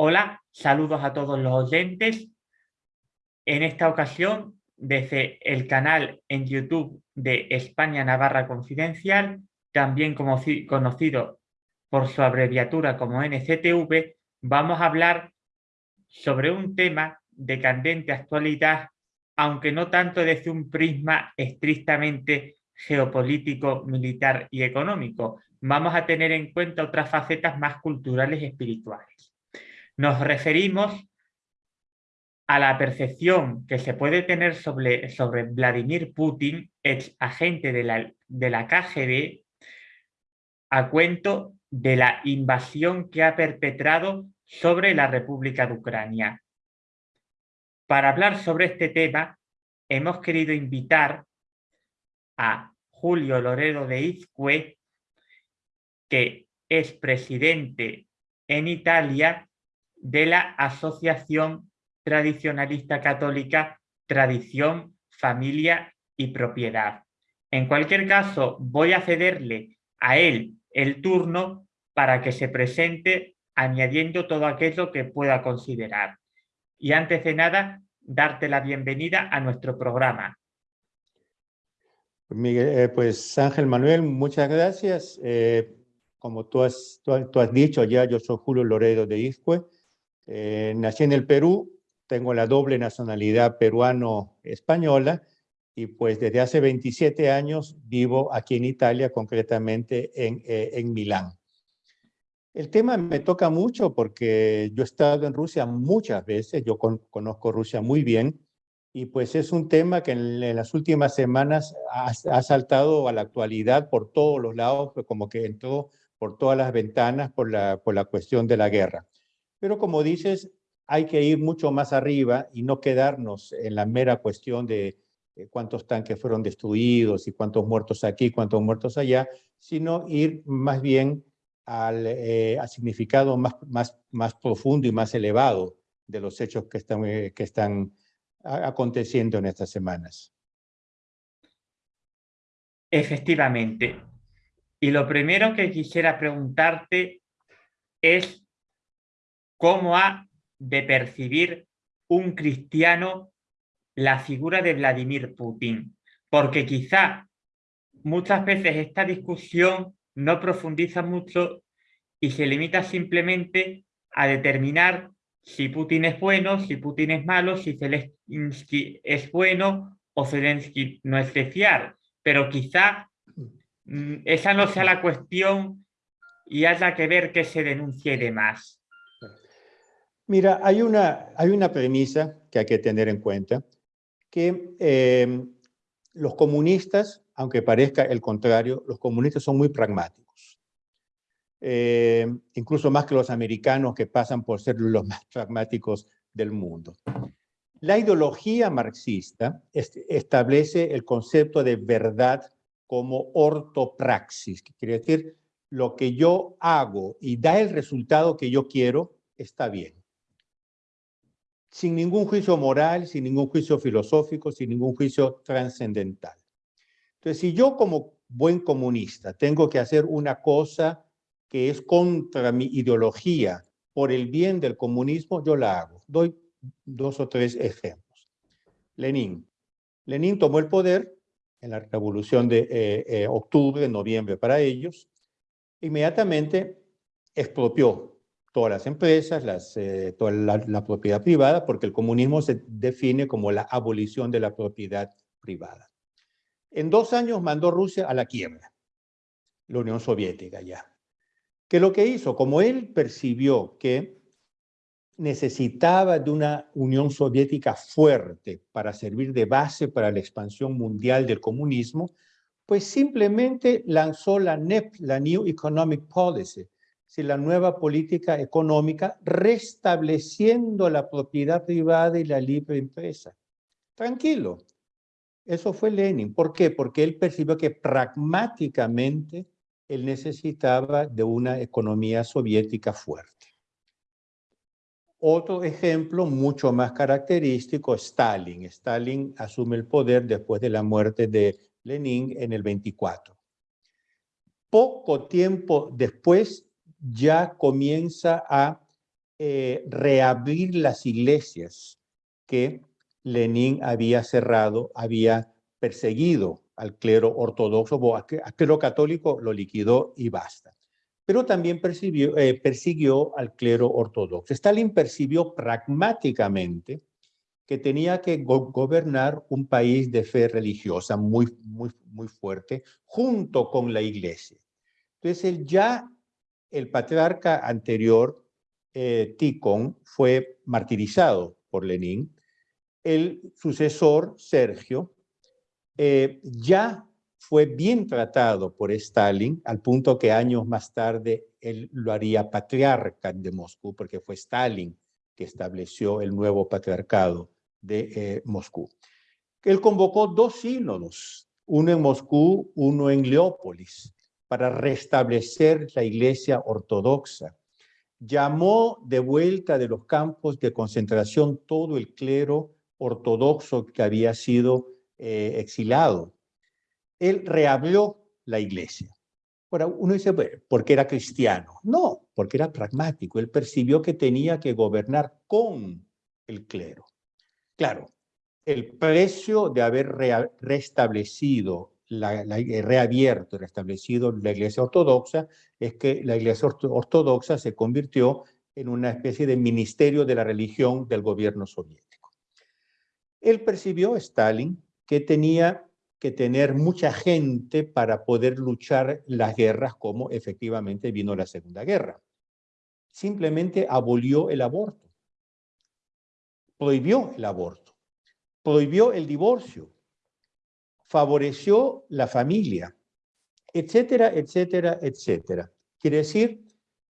Hola, saludos a todos los oyentes. En esta ocasión, desde el canal en YouTube de España Navarra Confidencial, también conocido por su abreviatura como NCTV, vamos a hablar sobre un tema de candente actualidad, aunque no tanto desde un prisma estrictamente geopolítico, militar y económico. Vamos a tener en cuenta otras facetas más culturales y espirituales. Nos referimos a la percepción que se puede tener sobre, sobre Vladimir Putin, ex agente de la, de la KGB, a cuento de la invasión que ha perpetrado sobre la República de Ucrania. Para hablar sobre este tema, hemos querido invitar a Julio Loredo de Izcue, que es presidente en Italia de la Asociación Tradicionalista Católica Tradición, Familia y Propiedad. En cualquier caso, voy a cederle a él el turno para que se presente añadiendo todo aquello que pueda considerar. Y antes de nada, darte la bienvenida a nuestro programa. Eh, pues Ángel Manuel, muchas gracias. Eh, como tú has, tú, has dicho ya, yo soy Julio Loredo de Iscue, eh, nací en el Perú, tengo la doble nacionalidad peruano-española y pues desde hace 27 años vivo aquí en Italia, concretamente en, eh, en Milán. El tema me toca mucho porque yo he estado en Rusia muchas veces, yo conozco Rusia muy bien, y pues es un tema que en, las últimas semanas ha, saltado a la actualidad por todos los lados, pues como que entró por todas las ventanas por la, por la cuestión de la guerra. Pero como dices, hay que ir mucho más arriba y no quedarnos en la mera cuestión de cuántos tanques fueron destruidos y cuántos muertos aquí, cuántos muertos allá, sino ir más bien al, eh, significado más, más, más profundo y más elevado de los hechos que están, eh, que están aconteciendo en estas semanas. Efectivamente. Y lo primero que quisiera preguntarte es cómo ha de percibir un cristiano la figura de Vladimir Putin. Porque quizá muchas veces esta discusión no profundiza mucho y se limita simplemente a determinar si Putin es bueno, si Putin es malo, si Zelensky es bueno o Zelensky no es de fiar. Pero quizá mm, esa no sea la cuestión y haya que ver qué se denuncie y demás. Mira, hay una, hay una premisa que hay que tener en cuenta, que em, los comunistas, aunque parezca el contrario, los comunistas son muy pragmáticos. Em, incluso más que los americanos que pasan por ser los más pragmáticos del mundo. La ideología marxista establece el concepto de verdad como ortopraxis, que quiere decir lo que yo hago y da el resultado que yo quiero, está bien sin ningún juicio moral, sin ningún juicio filosófico, sin ningún juicio trascendental. Entonces, si yo como buen comunista tengo que hacer una cosa que es contra mi ideología por el bien del comunismo, yo la hago. Doy dos o tres ejemplos. Lenin. Lenin tomó el poder en la revolución de eh, eh, octubre, noviembre para ellos, inmediatamente expropió todas las empresas, las, eh, toda la, propiedad privada, porque el comunismo se define como la abolición de la propiedad privada. En dos años mandó Rusia a la quiebra, la Unión Soviética ya. Que lo que hizo, como él percibió que necesitaba de una Unión Soviética fuerte para servir de base para la expansión mundial del comunismo, pues simplemente lanzó la NEP, la New Economic Policy, si la nueva política económica restableciendo la propiedad privada y la libre empresa. Tranquilo. Eso fue Lenin. ¿Por qué? Porque él percibió que pragmáticamente él necesitaba de una economía soviética fuerte. Otro ejemplo mucho más característico Stalin. Stalin asume el poder después de la muerte de Lenin en el 24. Poco tiempo después ya comienza a eh, reabrir las iglesias que Lenin había cerrado, había perseguido al clero ortodoxo, o clero católico lo liquidó y basta. Pero también eh, persiguió al clero ortodoxo. Stalin percibió pragmáticamente que tenía que gobernar un país de fe religiosa muy, muy, muy fuerte, junto con la iglesia. Entonces, ya, el patriarca anterior, eh, Ticón, fue martirizado por Lenin. El sucesor, Sergio, eh, ya fue bien tratado por Stalin, al punto que años más tarde él lo haría patriarca de Moscú, porque fue Stalin que estableció el nuevo patriarcado de eh, Moscú. Él convocó dos sínodos, uno en Moscú, uno en Leópolis, para restablecer la iglesia ortodoxa. Llamó de vuelta de los campos de concentración todo el clero ortodoxo que había sido eh, exilado. Él reabrió la iglesia. Ahora, uno dice, ¿por qué era cristiano? No, porque era pragmático. Él percibió que tenía que gobernar con el clero. Claro, el precio de haber restablecido, eh, reabierto, restablecido la iglesia ortodoxa, es que la iglesia ortodoxa se convirtió en una especie de ministerio de la religión del gobierno soviético. Él percibió, Stalin, que tenía que tener mucha gente para poder luchar las guerras como efectivamente vino la Segunda Guerra. Simplemente abolió el aborto, prohibió el aborto, prohibió el divorcio, favoreció la familia, etcétera, etcétera, etcétera. Quiere decir,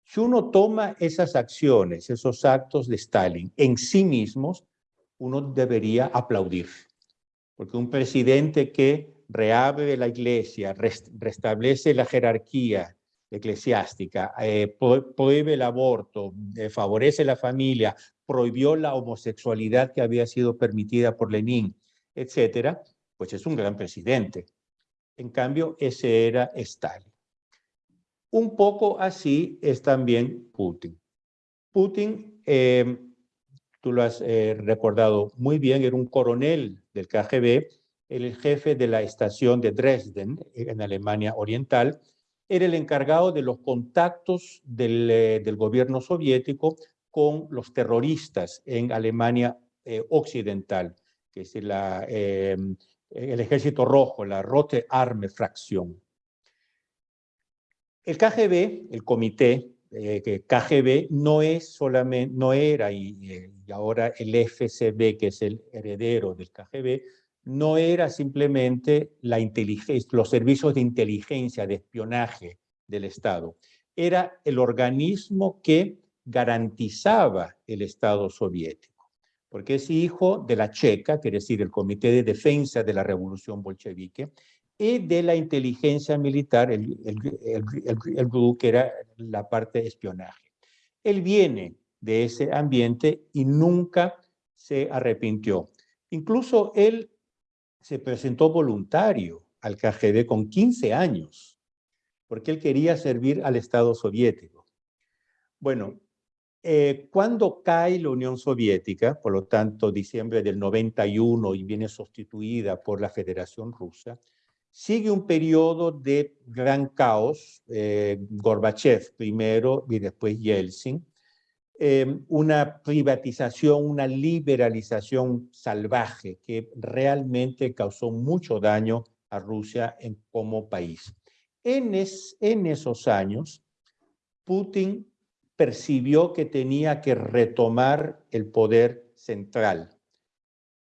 si uno toma esas acciones, esos actos de Stalin en sí mismos, uno debería aplaudir porque un presidente que reabre la iglesia, restablece la jerarquía eclesiástica, eh, prohíbe el aborto, eh, favorece la familia, prohibió la homosexualidad que había sido permitida por Lenin, etcétera, pues es un gran presidente. En cambio, ese era Stalin. Un poco así es también Putin. Putin eh, tú lo has eh, recordado muy bien, era un coronel del KGB, el jefe de la estación de Dresden, en Alemania Oriental, era el encargado de los contactos del, eh, gobierno soviético con los terroristas en Alemania eh, Occidental, que es em, el Ejército Rojo, la Rote Arme Fracción. El KGB, el comité eh, que KGB no es solamente, no era, y, ahora el FCB, que es el heredero del KGB, no era simplemente la inteligencia, los servicios de inteligencia, de espionaje del Estado. Era el organismo que garantizaba el Estado soviético, porque es hijo de la Checa, quiere decir el Comité de Defensa de la Revolución Bolchevique, y de la inteligencia militar, el, el, grupo que era la parte de espionaje. Él viene de ese ambiente y nunca se arrepintió. Incluso él se presentó voluntario al KGB con 15 años, porque él quería servir al Estado soviético. Bueno, eh, cuando cae la Unión Soviética, por lo tanto, diciembre del 91 y viene sustituida por la Federación Rusa, Sigue un periodo de gran caos, eh, Gorbachev primero y después Yeltsin, em, una privatización, una liberalización salvaje que realmente causó mucho daño a Rusia como país. En esos años, Putin percibió que tenía que retomar el poder central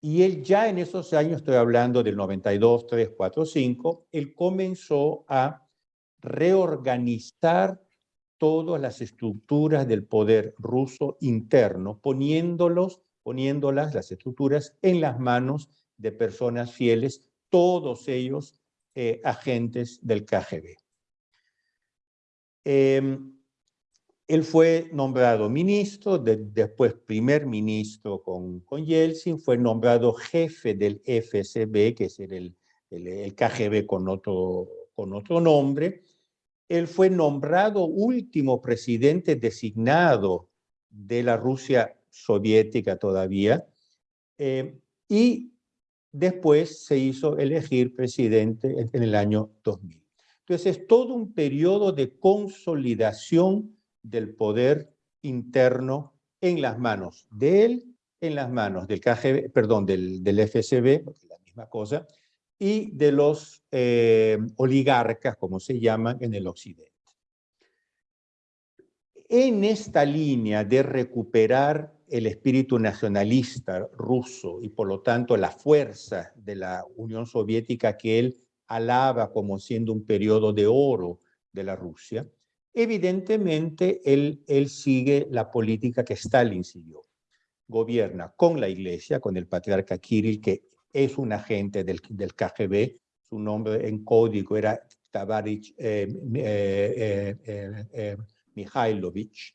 y él ya en esos años, estoy hablando del 92, 3, 4, 5, él comenzó a reorganizar todas las estructuras del poder ruso interno, poniéndolos, poniéndolas, las estructuras, en las manos de personas fieles, todos ellos eh, agentes del KGB. Em, él fue nombrado ministro, después primer ministro con, con Yeltsin, fue nombrado jefe del FSB, que es el, el, KGB con otro, con otro nombre. Él fue nombrado último presidente designado de la Rusia soviética todavía, eh, y después se hizo elegir presidente en el año 2000. Entonces es todo un periodo de consolidación del poder interno en las manos de él, en las manos del KGB, perdón, del, del FSB, la misma cosa, y de los eh, oligarcas, como se llaman en el occidente. En esta línea de recuperar el espíritu nacionalista ruso y por lo tanto la fuerza de la Unión Soviética que él alaba como siendo un periodo de oro de la Rusia, evidentemente él, sigue la política que Stalin siguió. Gobierna con la iglesia, con el patriarca Kirill, que es un agente del, KGB, su nombre en código era Tavarich eh, eh, eh, Mikhailovich.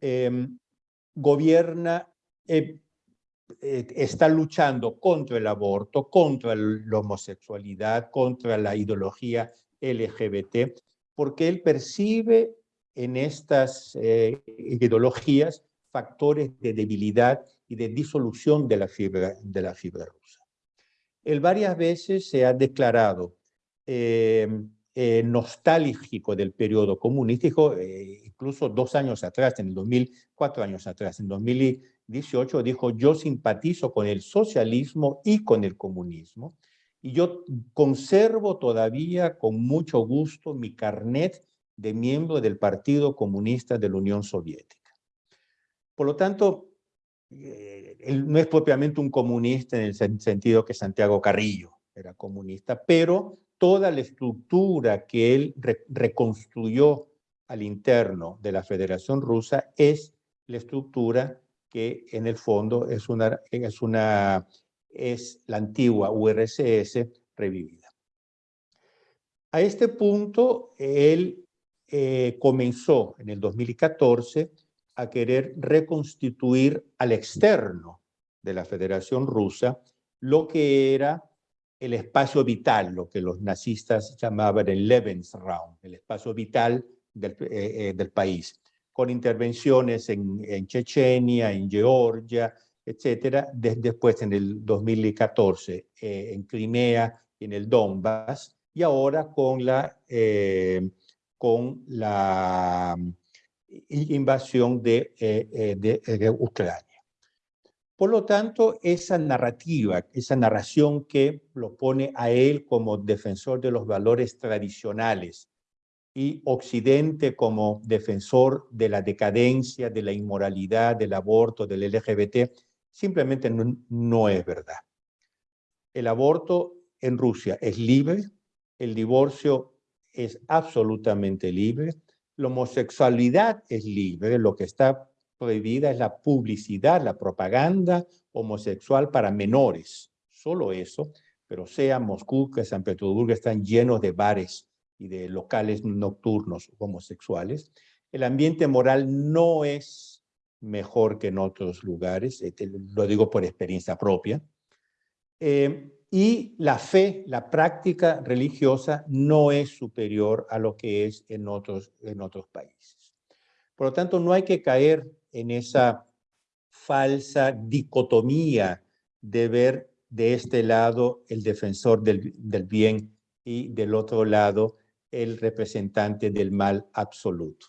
Em, gobierna, está luchando contra el aborto, contra la homosexualidad, contra la ideología LGBT, porque él percibe en estas eh, ideologías factores de debilidad y de disolución de la fibra, de la fibra rusa. Él varias veces se ha declarado eh, eh, nostálgico del periodo comunístico, incluso dos años atrás, en el 2000, cuatro años atrás, en 2018 dijo, yo simpatizo con el socialismo y con el comunismo, y yo conservo todavía con mucho gusto mi carnet de miembro del Partido Comunista de la Unión Soviética. Por lo tanto, eh, él no es propiamente un comunista en el sentido que Santiago Carrillo era comunista, pero toda la estructura que él reconstruyó al interno de la Federación Rusa es la estructura que en el fondo es una, es una es la antigua URSS revivida. A este punto, él eh, comenzó en el 2014 a querer reconstituir al externo de la Federación Rusa lo que era el espacio vital, lo que los nazistas llamaban el Lebensraum, el espacio vital del, eh, eh, país, con intervenciones en, en Chechenia, en Georgia, etcétera, después en el 2014 eh, en Crimea y en el Donbass, y ahora con la, eh, con la invasión de, eh, de, Ucrania. Por lo tanto, esa narrativa, esa narración que lo pone a él como defensor de los valores tradicionales y Occidente como defensor de la decadencia, de la inmoralidad, del aborto, del LGBT, simplemente no, es verdad. El aborto en Rusia es libre, el divorcio es absolutamente libre, la homosexualidad es libre, lo que está prohibida es la publicidad, la propaganda homosexual para menores, solo eso, pero sea Moscú que San Petersburgo están llenos de bares y de locales nocturnos homosexuales. El ambiente moral no es mejor que en otros lugares, este, lo digo por experiencia propia. Eh, y la fe, la práctica religiosa no es superior a lo que es en otros, en otros países. Por lo tanto, no hay que caer en esa falsa dicotomía de ver de este lado el defensor del, del bien y del otro lado el representante del mal absoluto.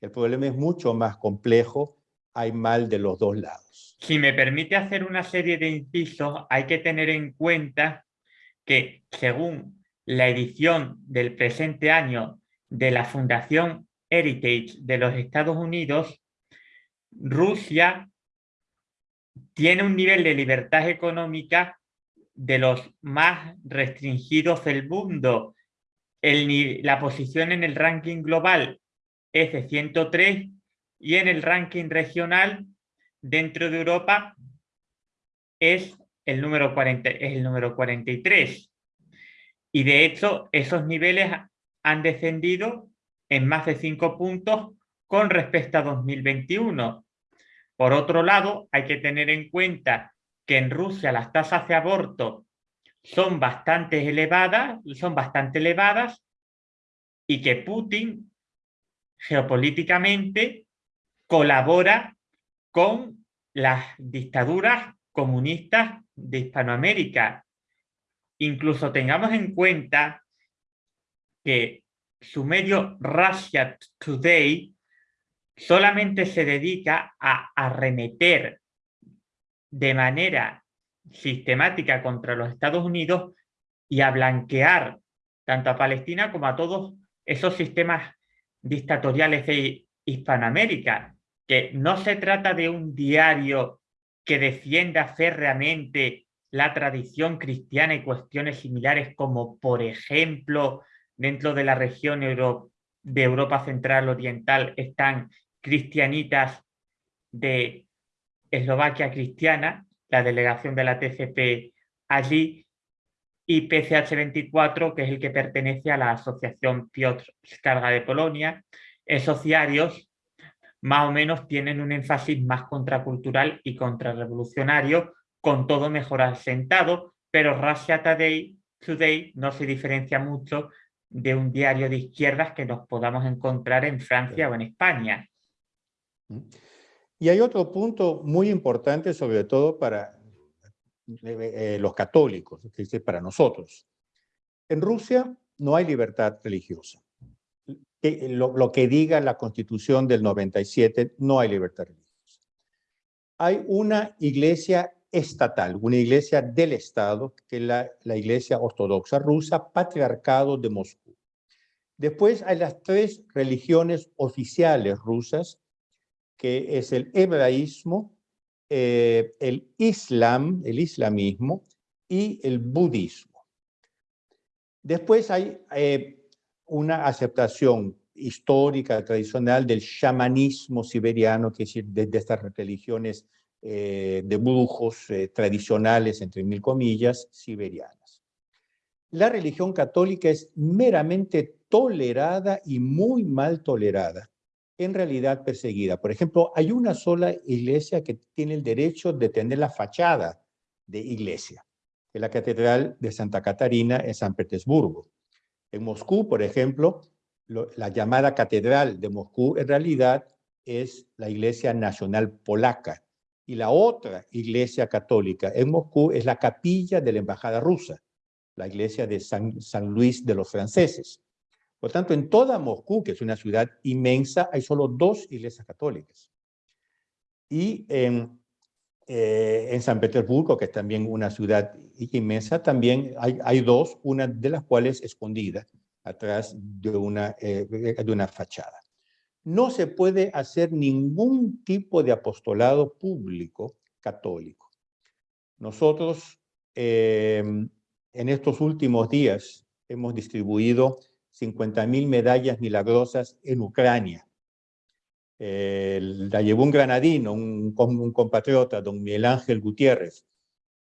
El problema es mucho más complejo hay mal de los dos lados. Si me permite hacer una serie de incisos, hay que tener en cuenta que según la edición del presente año de la Fundación Heritage de los Estados Unidos, Rusia tiene un nivel de libertad económica de los más restringidos del mundo. la posición en el ranking global es de 103 y en el ranking regional dentro de Europa es el número, 40, es el número 43. Y de hecho esos niveles han descendido en más de cinco puntos con respecto a 2021. Por otro lado, hay que tener en cuenta que en Rusia las tasas de aborto son bastante elevadas, son bastante elevadas y que Putin geopolíticamente colabora con las dictaduras comunistas de Hispanoamérica. Incluso tengamos en cuenta que su medio Russia Today solamente se dedica a arremeter de manera sistemática contra los Estados Unidos y a blanquear tanto a Palestina como a todos esos sistemas dictatoriales de Hispanoamérica, que no se trata de un diario que defienda férreamente la tradición cristiana y cuestiones similares como, por ejemplo, dentro de la región de Europa Central Oriental están cristianitas de Eslovaquia Cristiana, la delegación de la TCP allí, y PCH24, que es el que pertenece a la Asociación Piotr Skarga de Polonia. Esos diarios más o menos tienen un énfasis más contracultural y contrarrevolucionario, con todo mejor asentado, pero Russia Today, Today no se diferencia mucho de un diario de izquierdas que nos podamos encontrar en Francia o en España. Y hay otro punto muy importante, sobre todo para eh, eh, los católicos, es decir, para nosotros. En Rusia no hay libertad religiosa. Lo, lo, que diga la constitución del 97, no hay libertad religiosa. Hay una iglesia estatal, una iglesia del Estado, que es la, la iglesia ortodoxa rusa, patriarcado de Moscú. Después hay las tres religiones oficiales rusas, que es el hebraísmo, eh, el islam, el islamismo y el budismo. Después hay eh, una aceptación histórica, tradicional del chamanismo siberiano, que es decir, de, estas religiones eh, de brujos tradicionales, entre mil comillas, siberianas. La religión católica es meramente tolerada y muy mal tolerada en realidad perseguida. Por ejemplo, hay una sola iglesia que tiene el derecho de tener la fachada de iglesia, que es la Catedral de Santa Catarina en San Petersburgo. En Moscú, por ejemplo, la llamada Catedral de Moscú en realidad es la Iglesia Nacional Polaca. Y la otra iglesia católica en Moscú es la capilla de la Embajada Rusa, la iglesia de San, San Luis de los franceses. Por tanto, en toda Moscú, que es una ciudad inmensa, hay solo dos iglesias católicas. Y en, eh, en San Petersburgo, que es también una ciudad inmensa, también hay, dos, una de las cuales escondida atrás de una, eh, de una fachada. No se puede hacer ningún tipo de apostolado público católico. Nosotros eh, en estos últimos días hemos distribuido 50.000 medallas milagrosas en Ucrania. La llevó un granadino, un, un, compatriota, don Miguel Ángel Gutiérrez.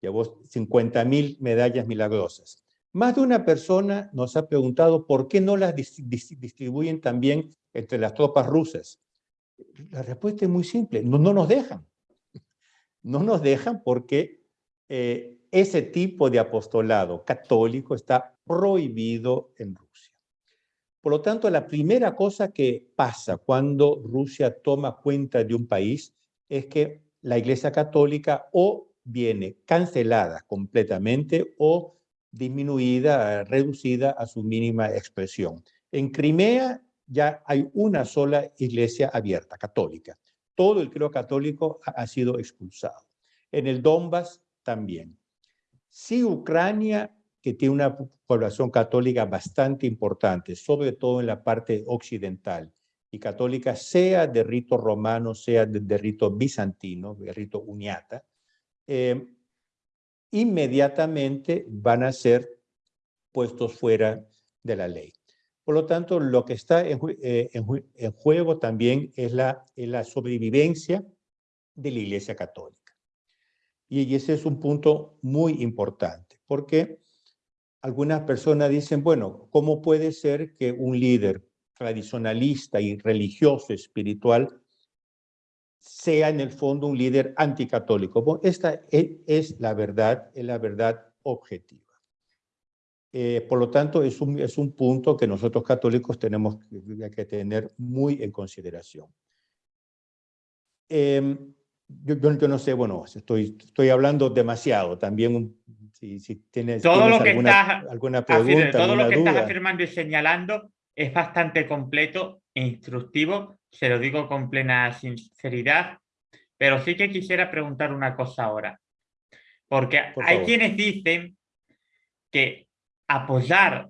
Llevó 50.000 medallas milagrosas. Más de una persona nos ha preguntado por qué no las distribuyen también entre las tropas rusas. La respuesta es muy simple, no, no nos dejan. No nos dejan porque eh, ese tipo de apostolado católico está prohibido en Rusia. Por lo tanto, la primera cosa que pasa cuando Rusia toma cuenta de un país es que la Iglesia Católica o viene cancelada completamente o disminuida, reducida a su mínima expresión. En Crimea ya hay una sola iglesia abierta, católica. Todo el creo católico ha sido expulsado. En el Donbass también. Si Ucrania que tiene una población católica bastante importante, sobre todo en la parte occidental, y católica sea de rito romano, sea de, rito bizantino, de rito uniata, eh, inmediatamente van a ser puestos fuera de la ley. Por lo tanto, lo que está en, eh, juego también es la, es la sobrevivencia de la Iglesia Católica. Y ese es un punto muy importante, porque algunas personas dicen, bueno, ¿cómo puede ser que un líder tradicionalista y religioso espiritual sea en el fondo un líder anticatólico. esta e, es la verdad, es la verdad objetiva. Eh, por lo tanto, es un, es un punto que nosotros católicos tenemos que, tener muy en consideración. Em, yo, no sé, bueno, estoy, estoy hablando demasiado. También, si, si tienes, todo lo que alguna, alguna pregunta, Todo lo que estás afirmando y señalando es bastante completo e instructivo, se lo digo con plena sinceridad, pero sí que quisiera preguntar una cosa ahora. Porque hay quienes dicen que apoyar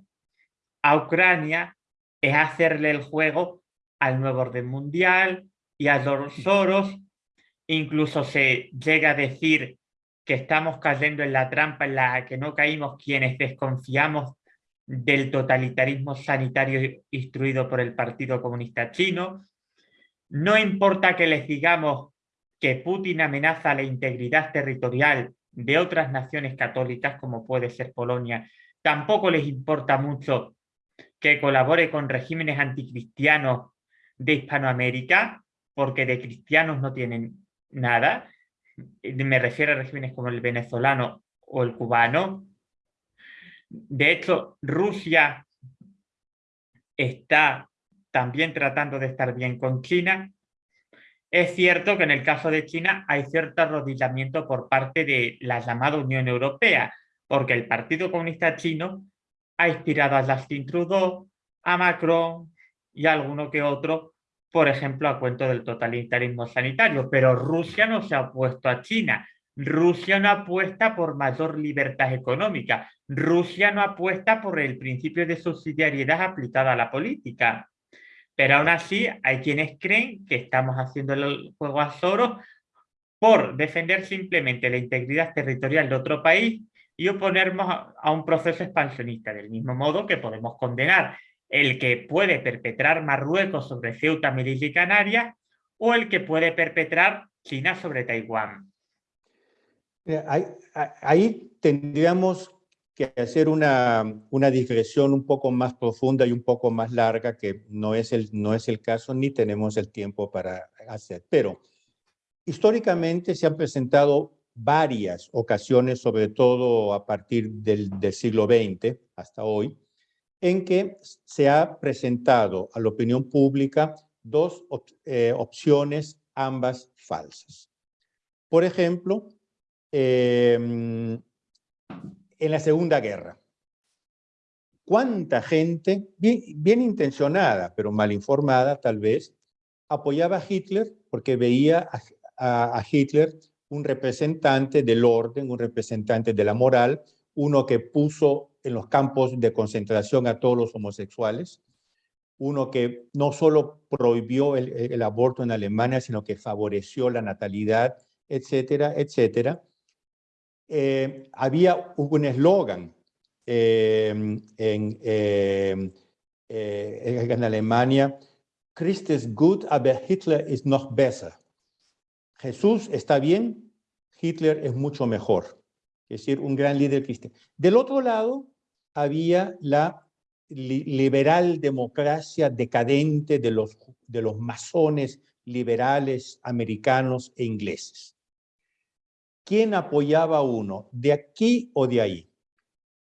a Ucrania es hacerle el juego al nuevo orden mundial y a los Soros. Incluso se llega a decir que estamos cayendo en la trampa en la que no caímos quienes desconfiamos del totalitarismo sanitario instruido por el Partido Comunista Chino. No importa que les digamos que Putin amenaza la integridad territorial de otras naciones católicas, como puede ser Polonia, tampoco les importa mucho que colabore con regímenes anticristianos de Hispanoamérica, porque de cristianos no tienen nada. Me refiero a regímenes como el venezolano o el cubano. De hecho, Rusia está también tratando de estar bien con China. Es cierto que en el caso de China hay cierto arrodillamiento por parte de la llamada Unión Europea, porque el Partido Comunista Chino ha inspirado a Justin Trudeau, a Macron y a alguno que otro, por ejemplo, a cuento del totalitarismo sanitario. Pero Rusia no se ha opuesto a China. Rusia no apuesta por mayor libertad económica. Rusia no apuesta por el principio de subsidiariedad aplicada a la política. Pero aún así hay quienes creen que estamos haciendo el juego a Soros por defender simplemente la integridad territorial de otro país y oponernos a, un proceso expansionista, del mismo modo que podemos condenar el que puede perpetrar Marruecos sobre Ceuta, Melilla y Canarias o el que puede perpetrar China sobre Taiwán. Ahí, tendríamos que hacer una, una, digresión un poco más profunda y un poco más larga, que no es, el, no es el caso ni tenemos el tiempo para hacer. Pero históricamente se han presentado varias ocasiones, sobre todo a partir del, siglo XX hasta hoy, en que se ha presentado a la opinión pública dos eh, opciones, ambas falsas. Por ejemplo, em, en la Segunda Guerra, ¿cuánta gente, bien, intencionada, pero mal informada tal vez, apoyaba a Hitler porque veía a Hitler un representante del orden, un representante de la moral, uno que puso en los campos de concentración a todos los homosexuales, uno que no solo prohibió el, aborto en Alemania, sino que favoreció la natalidad, etcétera, etcétera. Eh, había un eslogan eh, en, eh, en Alemania, Christ is good, aber Hitler is noch besser. Jesús está bien, Hitler es mucho mejor. Es decir, un gran líder cristiano. Del otro lado, había la liberal democracia decadente de los, de los masones liberales americanos e ingleses. ¿Quién apoyaba a uno? ¿De aquí o de ahí?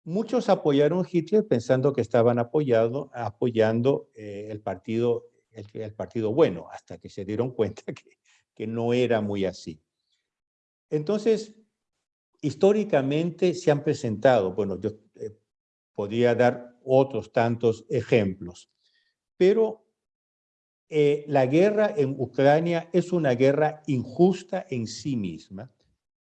Muchos apoyaron Hitler pensando que estaban apoyando, apoyando eh, el, partido, el partido bueno, hasta que se dieron cuenta que que no era muy así. Entonces, históricamente se han presentado, bueno, yo eh, podría dar otros tantos ejemplos, pero eh, la guerra en Ucrania es una guerra injusta en sí misma,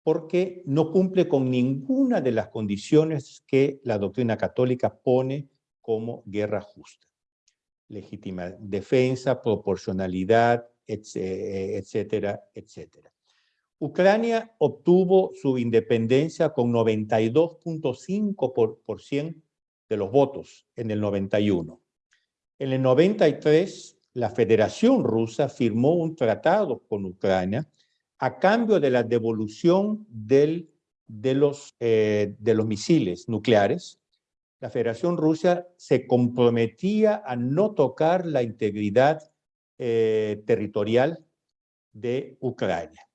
porque no cumple con ninguna de las condiciones que la doctrina católica pone como guerra justa. Legítima defensa, proporcionalidad, etcétera, etcétera. Ucrania obtuvo su independencia con 92.5% de los votos en el 91. En el 93, la Federación Rusa firmó un tratado con Ucrania a cambio de la devolución del, de, los, eh, de los misiles nucleares, la Federación Rusa se comprometía a no tocar la integridad eh, territorial de Ucrania.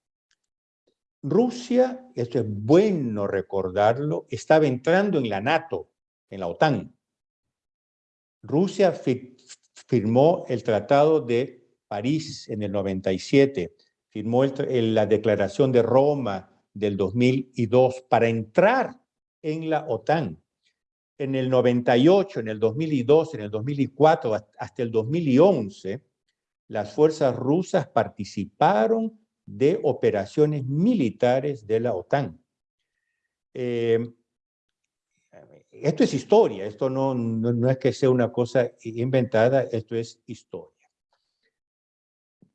Rusia, esto es bueno recordarlo, estaba entrando en la NATO, en la OTAN. Rusia firmó el Tratado de París en el 97, firmó la Declaración de Roma del 2002 para entrar en la OTAN. En el 98, en el 2002, en el 2004, hasta el 2011, las fuerzas rusas participaron de operaciones militares de la OTAN. Eh, esto es historia, esto no, no, es que sea una cosa inventada, esto es historia.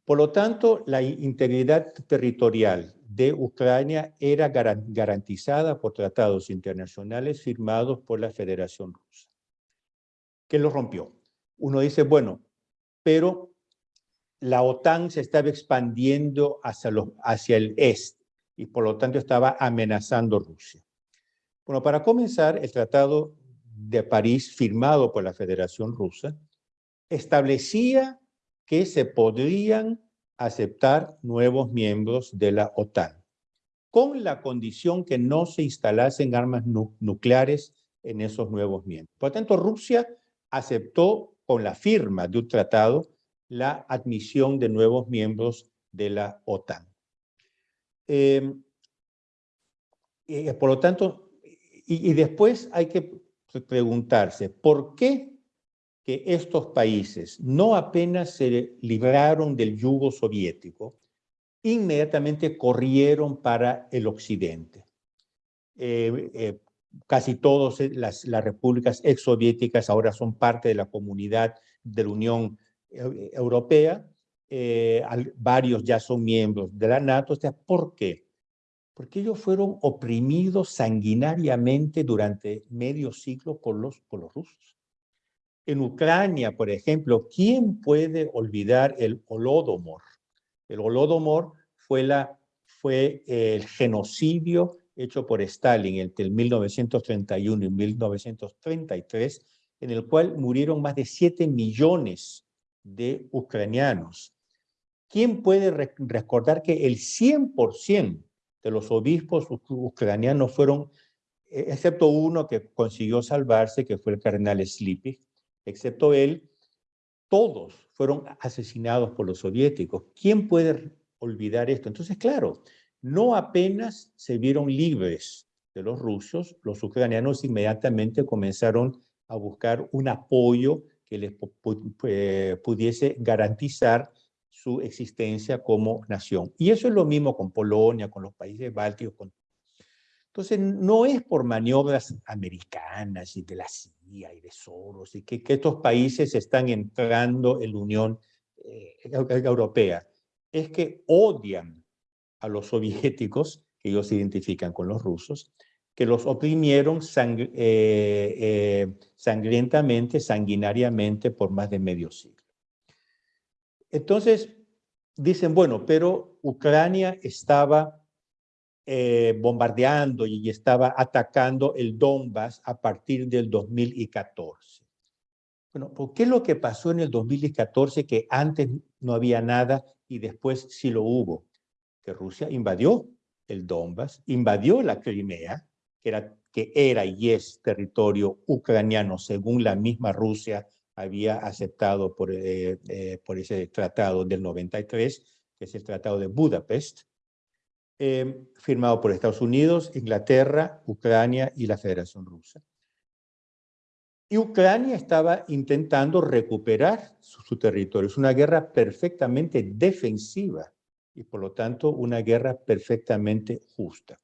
Por lo tanto, la integridad territorial de Ucrania era garantizada por tratados internacionales firmados por la Federación Rusa. ¿Qué lo rompió? Uno dice, bueno, pero la OTAN se estaba expandiendo hacia, el este y por lo tanto estaba amenazando Rusia. Bueno, para comenzar, el Tratado de París, firmado por la Federación Rusa, establecía que se podrían aceptar nuevos miembros de la OTAN, con la condición que no se instalasen armas nucleares en esos nuevos miembros. Por lo tanto, Rusia aceptó con la firma de un tratado la admisión de nuevos miembros de la OTAN. Em, por lo tanto, y, después hay que preguntarse, ¿por qué que estos países no apenas se libraron del yugo soviético, inmediatamente corrieron para el occidente? Eh, eh, casi todas las, las repúblicas exsoviéticas ahora son parte de la comunidad de la Unión Europea, eh, varios ya son miembros de la NATO. ¿Por qué? Porque ellos fueron oprimidos sanguinariamente durante medio siglo por los, por los rusos. En Ucrania, por ejemplo, ¿quién puede olvidar el Holodomor? El Holodomor fue, la, fue el genocidio hecho por Stalin entre 1931 y 1933, en el cual murieron más de 7 millones de ucranianos. ¿Quién puede recordar que el 100% de los obispos ucranianos fueron, e, excepto uno que consiguió salvarse, que fue el cardenal Slipik, excepto él, todos fueron asesinados por los soviéticos. ¿Quién puede olvidar esto? Entonces, claro, no apenas se vieron libres de los rusos, los ucranianos inmediatamente comenzaron a buscar un apoyo que les pudiese garantizar su existencia como nación. Y eso es lo mismo con Polonia, con los países bálticos. Entonces, no es por maniobras americanas y de la CIA y de Soros y que, estos países están entrando en la Unión eh, Europea. Es que odian a los soviéticos, que ellos se identifican con los rusos, que los oprimieron eh, eh, sangrientamente, sanguinariamente por más de medio siglo. Entonces, dicen, bueno, pero Ucrania estaba eh, bombardeando y estaba atacando el Donbass a partir del 2014. Bueno, ¿por qué lo que pasó en el 2014 que antes no había nada y después sí lo hubo? Que Rusia invadió el Donbass, invadió la Crimea, que era, que era y es territorio ucraniano, según la misma Rusia había aceptado por, eh, eh, por ese tratado del 93, que es el Tratado de Budapest, eh, firmado por Estados Unidos, Inglaterra, Ucrania y la Federación Rusa. Y Ucrania estaba intentando recuperar su, su territorio. Es una guerra perfectamente defensiva y por lo tanto una guerra perfectamente justa.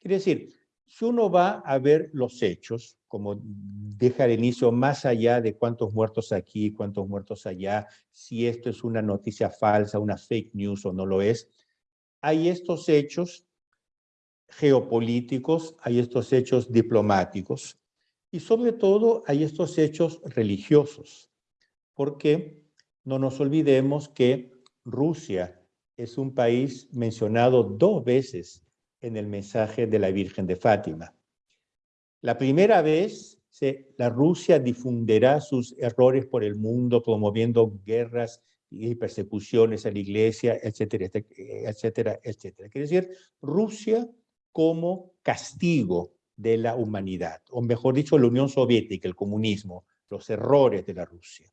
Quiere decir, si uno va a ver los hechos, como deja al inicio, más allá de cuántos muertos aquí, cuántos muertos allá, si esto es una noticia falsa, una fake news o no lo es, hay estos hechos geopolíticos, hay estos hechos diplomáticos y sobre todo hay estos hechos religiosos, porque no nos olvidemos que Rusia es un país mencionado dos veces en el mensaje de la Virgen de Fátima. La primera vez la Rusia difundirá sus errores por el mundo promoviendo guerras y persecuciones a la iglesia, etcétera, etcétera, etcétera. Quiere decir, Rusia como castigo de la humanidad, o mejor dicho, la Unión Soviética, el comunismo, los errores de la Rusia.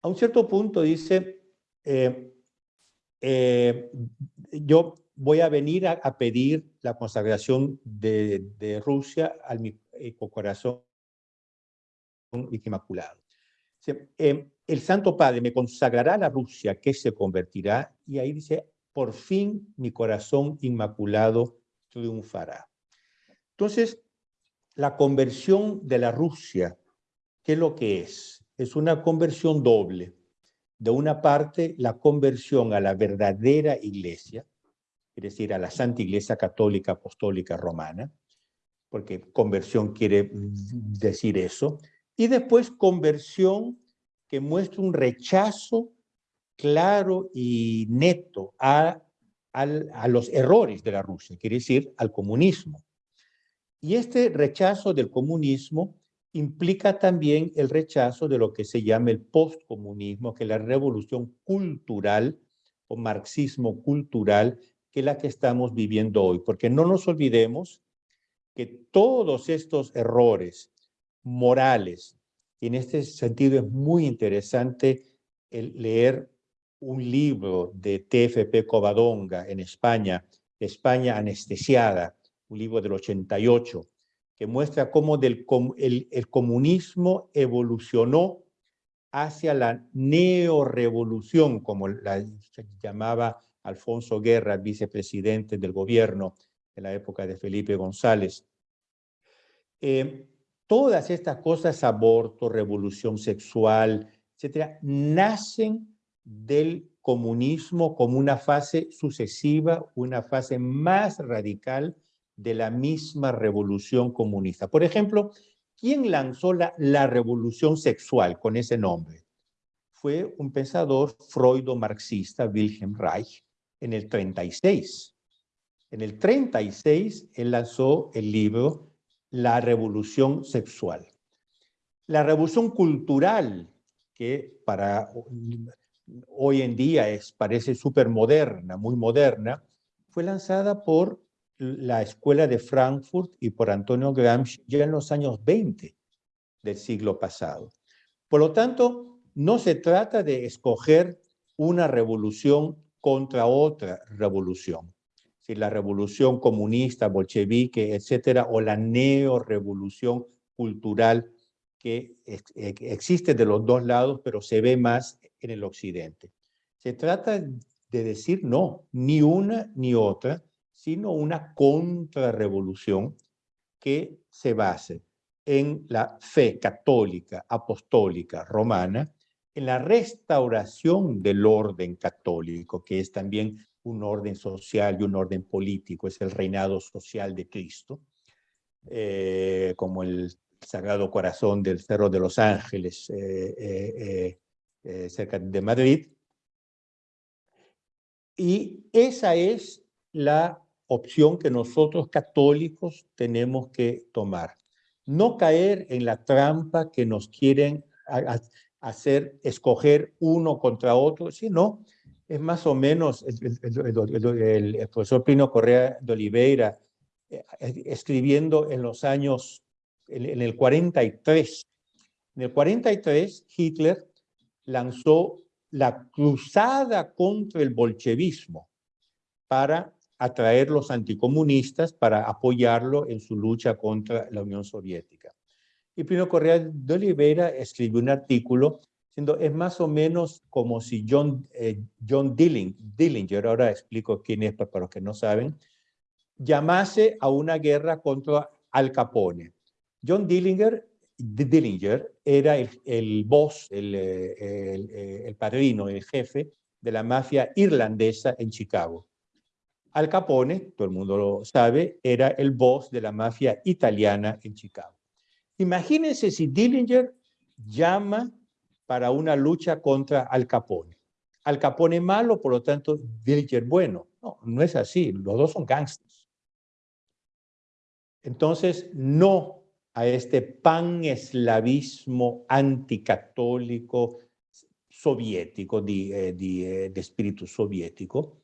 A un cierto punto dice, eh, eh, yo voy a venir a, pedir la consagración de, Rusia al mi eh, corazón inmaculado. el Santo Padre me consagrará a la Rusia que se convertirá y ahí dice, por fin mi corazón inmaculado triunfará. Entonces, la conversión de la Rusia, ¿qué es lo que es? Es una conversión doble. De una parte, la conversión a la verdadera iglesia, es decir, a la Santa Iglesia Católica Apostólica Romana, porque conversión quiere decir eso, y después conversión que muestra un rechazo claro y neto a, a los errores de la Rusia, quiere decir al comunismo. Y este rechazo del comunismo implica también el rechazo de lo que se llama el postcomunismo, que es la revolución cultural o marxismo cultural, que es la que estamos viviendo hoy. Porque no nos olvidemos que todos estos errores morales, y en este sentido es muy interesante leer un libro de TFP Covadonga en España, España anestesiada, un libro del 88, que muestra cómo del, el, comunismo evolucionó hacia la neorevolución, como la llamaba Alfonso Guerra, vicepresidente del gobierno en la época de Felipe González. Eh, todas estas cosas, aborto, revolución sexual, etcétera, nacen del comunismo como una fase sucesiva, una fase más radical de la misma revolución comunista. Por ejemplo, ¿quién lanzó la, revolución sexual con ese nombre? Fue un pensador freudo-marxista, Wilhelm Reich, en el 36. En el 36, él lanzó el libro La revolución sexual. La revolución cultural, que para hoy en día es, parece súper moderna, muy moderna, fue lanzada por la Escuela de Frankfurt y por Antonio Gramsci ya en los años 20 del siglo pasado. Por lo tanto, no se trata de escoger una revolución contra otra revolución. Si la revolución comunista, bolchevique, etcétera, o la neorevolución cultural que existe de los dos lados, pero se ve más en el occidente. Se trata de decir no, ni una ni otra, sino una contrarrevolución que se base en la fe católica, apostólica, romana, en la restauración del orden católico, que es también un orden social y un orden político, es el reinado social de Cristo, eh, como el Sagrado Corazón del Cerro de los Ángeles, eh, eh, cerca de Madrid. Y esa es la opción que nosotros católicos tenemos que tomar. No caer en la trampa que nos quieren hacer escoger uno contra otro, sino es más o menos el, profesor Pino Correa de Oliveira eh, escribiendo en los años, en, el 43. En el 43, Hitler lanzó la cruzada contra el bolchevismo para atraer los anticomunistas para apoyarlo en su lucha contra la Unión Soviética. Y Pino Correa de Oliveira escribió un artículo diciendo, es más o menos como si John, eh, John Dillinger, ahora explico quién es para los que no saben, llamase a una guerra contra Al Capone. John Dillinger, Dillinger era el, el boss, el, eh, el, eh, el padrino, el jefe de la mafia irlandesa en Chicago. Al Capone, todo el mundo lo sabe, era el boss de la mafia italiana en Chicago. Imagínense si Dillinger llama para una lucha contra Al Capone. Al Capone malo, por lo tanto, Dillinger bueno. No, no es así. Los dos son gangsters. Entonces, no a este pan-eslavismo anticatólico soviético, de, de, de espíritu soviético,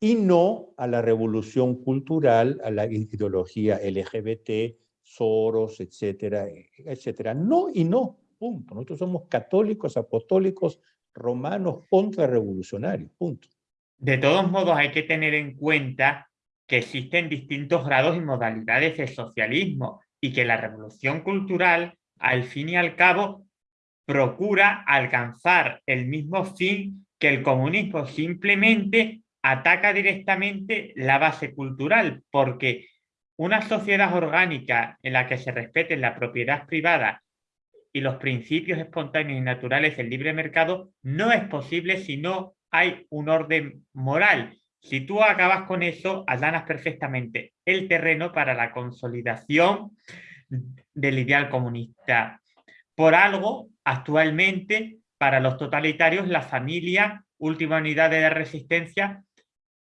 y no a la revolución cultural, a la ideología LGBT, Soros, etcétera, etcétera. No y no, punto. Nosotros somos católicos, apostólicos, romanos, contrarrevolucionarios, punto. De todos modos, hay que tener en cuenta que existen distintos grados y modalidades de socialismo y que la revolución cultural, al fin y al cabo, procura alcanzar el mismo fin que el comunismo, simplemente ataca directamente la base cultural, porque una sociedad orgánica en la que se respeten la propiedad privada y los principios espontáneos y naturales del libre mercado no es posible si no hay un orden moral. Si tú acabas con eso, allanas perfectamente el terreno para la consolidación del ideal comunista. Por algo, actualmente, para los totalitarios, la familia, última unidad de resistencia,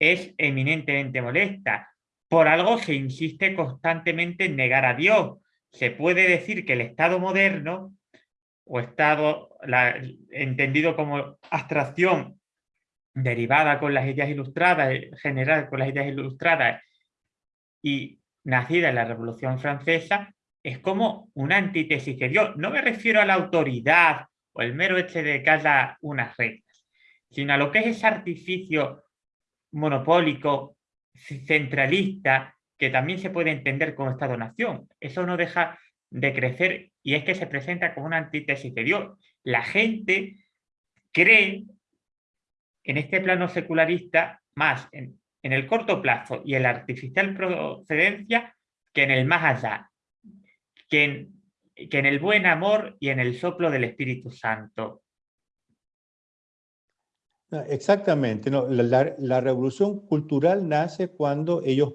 es eminentemente molesta. Por algo se insiste constantemente en negar a Dios. Se puede decir que el Estado moderno, o Estado entendido como abstracción derivada con las ideas ilustradas, generada con las ideas ilustradas y nacida en la Revolución Francesa, es como una antítesis de Dios. No me refiero a la autoridad o el mero hecho de haya unas reglas, sino a lo que es ese artificio monopólico, centralista, que también se puede entender como Estado-nación. Eso no deja de crecer y es que se presenta como una antítesis de Dios. La gente cree en este plano secularista más en, en el corto plazo y en la artificial procedencia que en el más allá, que en, que en el buen amor y en el soplo del Espíritu Santo. Exactamente, no, la, revolución cultural nace cuando ellos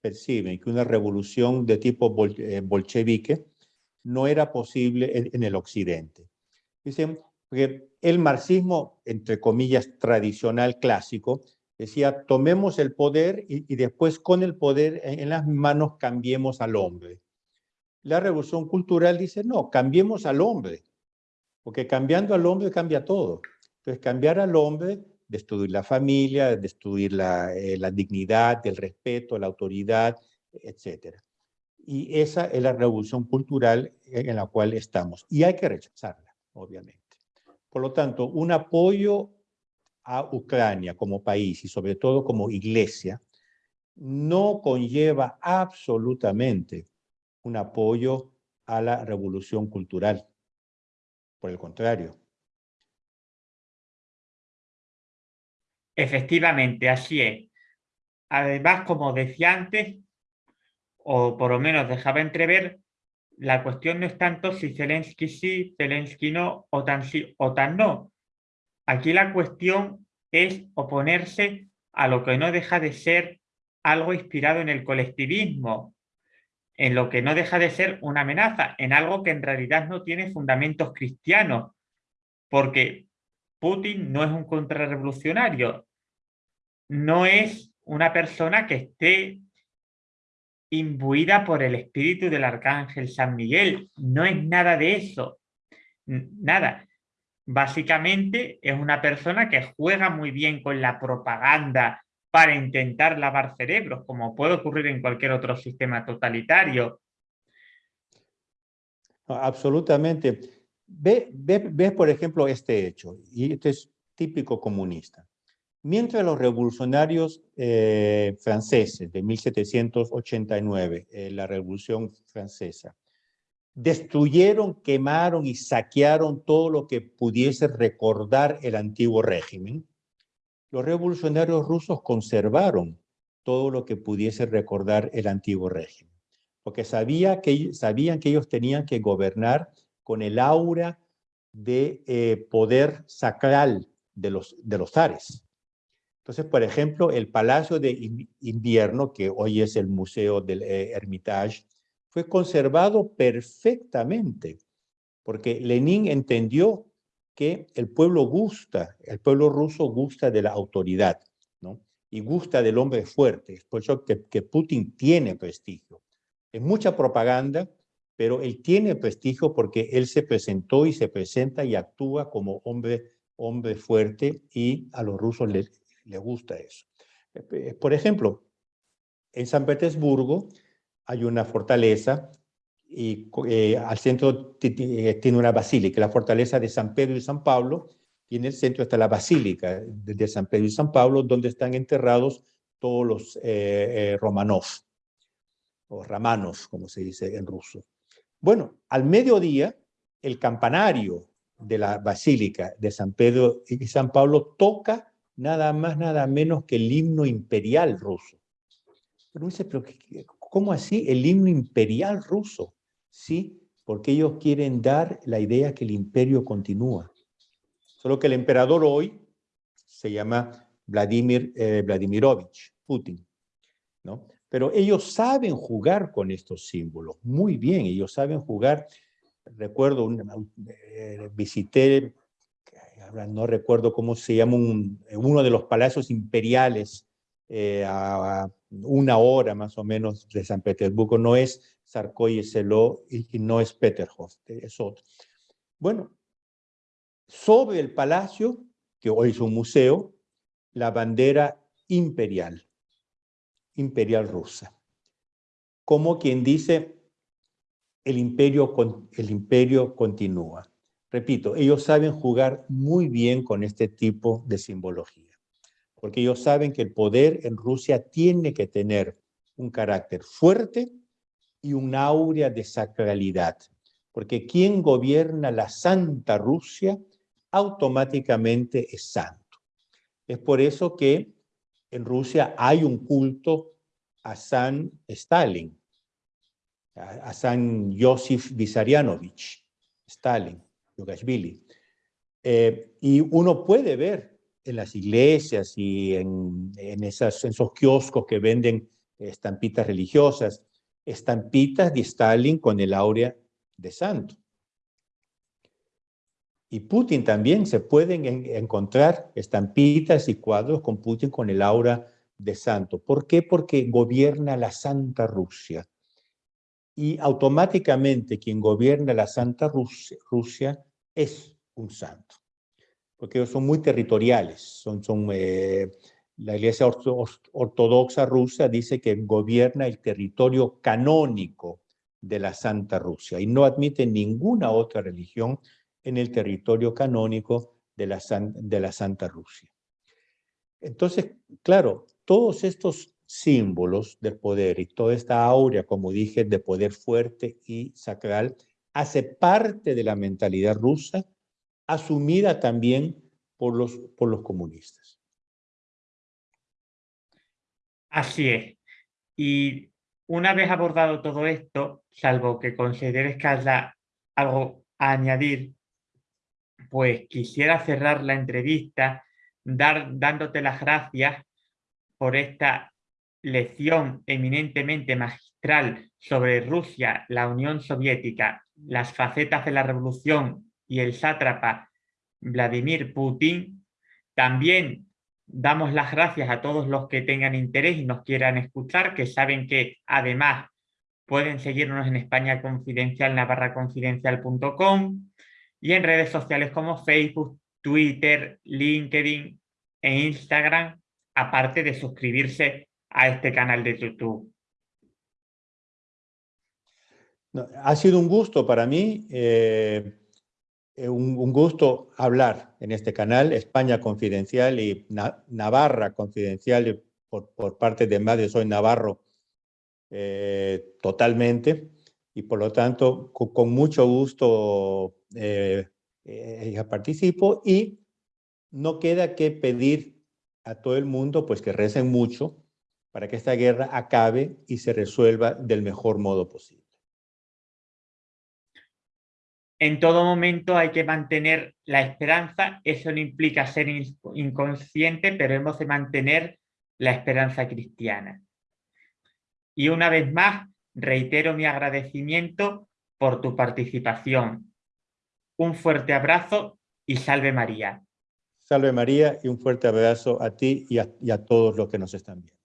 perciben que una revolución de tipo eh, bolchevique no era posible en, el occidente. Dicen que el marxismo, entre comillas, tradicional, clásico, decía, tomemos el poder y, después con el poder en, las manos cambiemos al hombre. La revolución cultural dice, no, cambiemos al hombre, porque cambiando al hombre cambia todo. Entonces, cambiar al hombre, destruir la familia, destruir la, eh, la dignidad, el respeto, la autoridad, etc. Y esa es la revolución cultural en la cual estamos. Y hay que rechazarla, obviamente. Por lo tanto, un apoyo a Ucrania como país y sobre todo como iglesia no conlleva absolutamente un apoyo a la revolución cultural. Por el contrario, Efectivamente, así es. Además, como decía antes, o por lo menos dejaba entrever, la cuestión no es tanto si Zelensky sí, Zelensky no, o tan sí, o tan no. Aquí la cuestión es oponerse a lo que no deja de ser algo inspirado en el colectivismo, en lo que no deja de ser una amenaza, en algo que en realidad no tiene fundamentos cristianos, porque Putin no es un contrarrevolucionario, no es una persona que esté imbuida por el espíritu del arcángel San Miguel, no es nada de eso, nada. Básicamente es una persona que juega muy bien con la propaganda para intentar lavar cerebros, como puede ocurrir en cualquier otro sistema totalitario. Absolutamente. Ve, ves, por ejemplo, este hecho, y este es típico comunista. Mientras los revolucionarios eh, franceses de 1789, eh, la Revolución Francesa, destruyeron, quemaron y saquearon todo lo que pudiese recordar el antiguo régimen, los revolucionarios rusos conservaron todo lo que pudiese recordar el antiguo régimen, porque sabía que, sabían que ellos tenían que gobernar con el aura de eh, poder sacral de los, de los zares. Entonces, por ejemplo, el Palacio de Invierno, que hoy es el Museo del eh, Hermitage, fue conservado perfectamente, porque Lenin entendió que el pueblo gusta, el pueblo ruso gusta de la autoridad, ¿no? Y gusta del hombre fuerte. Es por eso que, Putin tiene prestigio. Es mucha propaganda, pero él tiene prestigio porque él se presentó y se presenta y actúa como hombre, hombre fuerte y a los rusos les, les gusta eso. Eh, por ejemplo, en San Petersburgo hay una fortaleza y eh, al centro eh, tiene una basílica, la fortaleza de San Pedro y San Pablo, y en el centro está la basílica de San Pedro y San Pablo, donde están enterrados todos los Romanov, o Ramanos, como se dice en ruso. Bueno, al mediodía, el campanario de la Basílica de San Pedro y San Pablo toca nada más, nada menos que el himno imperial ruso. Pero dice, ¿cómo así el himno imperial ruso? Sí, porque ellos quieren dar la idea que el imperio continúa. Solo que el emperador hoy se llama Vladimir eh, Vladimirovich Putin, ¿no? Pero ellos saben jugar con estos símbolos, muy bien, ellos saben jugar. Recuerdo, eh, visité, no recuerdo cómo se llama, uno de los palacios imperiales eh, a una hora más o menos de San Petersburgo. No es Sarkoy y, y no es Peterhof, es otro. Bueno, sobre el palacio, que hoy es un museo, la bandera imperial imperial rusa. Como quien dice, el imperio, el imperio continúa. Repito, ellos saben jugar muy bien con este tipo de simbología, porque ellos saben que el poder en Rusia tiene que tener un carácter fuerte y un aurea de sacralidad, porque quien gobierna la Santa Rusia automáticamente es santo. Es por eso que en Rusia hay un culto a San Stalin, a, San Yosif Vissarionovich, Stalin, Yugashvili. Eh, y uno puede ver en las iglesias y en, esas, en esos kioscos que venden estampitas religiosas, estampitas de Stalin con el áurea de santo. Y Putin también se pueden encontrar estampitas y cuadros con Putin con el aura de santo. ¿Por qué? Porque gobierna la Santa Rusia. Y automáticamente quien gobierna la Santa Rusia, es un santo. Porque ellos son muy territoriales. Son, son, eh, la Iglesia Ortodoxa rusa dice que gobierna el territorio canónico de la Santa Rusia y no admite ninguna otra religión en el territorio canónico de la, de la Santa Rusia. Entonces, claro, todos estos símbolos del poder y toda esta aurea, como dije, de poder fuerte y sacral, hace parte de la mentalidad rusa, asumida también por los, por los comunistas. Así es. Y una vez abordado todo esto, salvo que consideres que haya algo a añadir, pues quisiera cerrar la entrevista dar, dándote las gracias por esta lección eminentemente magistral sobre Rusia, la Unión Soviética, las facetas de la revolución y el sátrapa Vladimir Putin. También damos las gracias a todos los que tengan interés y nos quieran escuchar, que saben que además pueden seguirnos en España Confidencial, navarraconfidencial.com y en redes sociales como Facebook, Twitter, LinkedIn e Instagram, aparte de suscribirse a este canal de YouTube. ha sido un gusto para mí, eh, eh, un, gusto hablar en este canal, España Confidencial y Navarra Confidencial, por, por, parte de Madre Soy Navarro, eh, totalmente y por lo tanto con, mucho gusto eh, eh, participo y no queda que pedir a todo el mundo pues que recen mucho para que esta guerra acabe y se resuelva del mejor modo posible. En todo momento hay que mantener la esperanza, eso no implica ser inconsciente, pero hemos de mantener la esperanza cristiana. Y una vez más, reitero mi agradecimiento por tu participación. Un fuerte abrazo y salve María. Salve María y un fuerte abrazo a ti y a, todos los que nos están viendo.